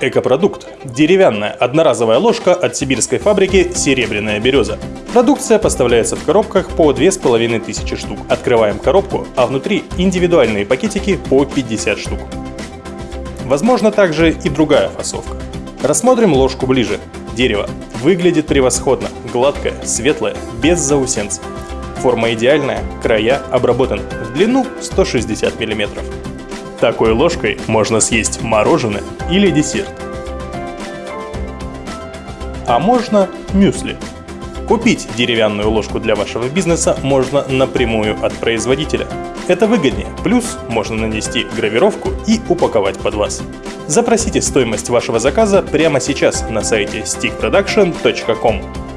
Экопродукт – деревянная одноразовая ложка от сибирской фабрики «Серебряная береза». Продукция поставляется в коробках по 2500 штук. Открываем коробку, а внутри индивидуальные пакетики по 50 штук. Возможно также и другая фасовка. Рассмотрим ложку ближе. Дерево. Выглядит превосходно, гладкое, светлое, без заусенцев. Форма идеальная, края обработаны, в длину 160 мм. Такой ложкой можно съесть мороженое или десерт. А можно мюсли. Купить деревянную ложку для вашего бизнеса можно напрямую от производителя. Это выгоднее, плюс можно нанести гравировку и упаковать под вас. Запросите стоимость вашего заказа прямо сейчас на сайте stickproduction.com.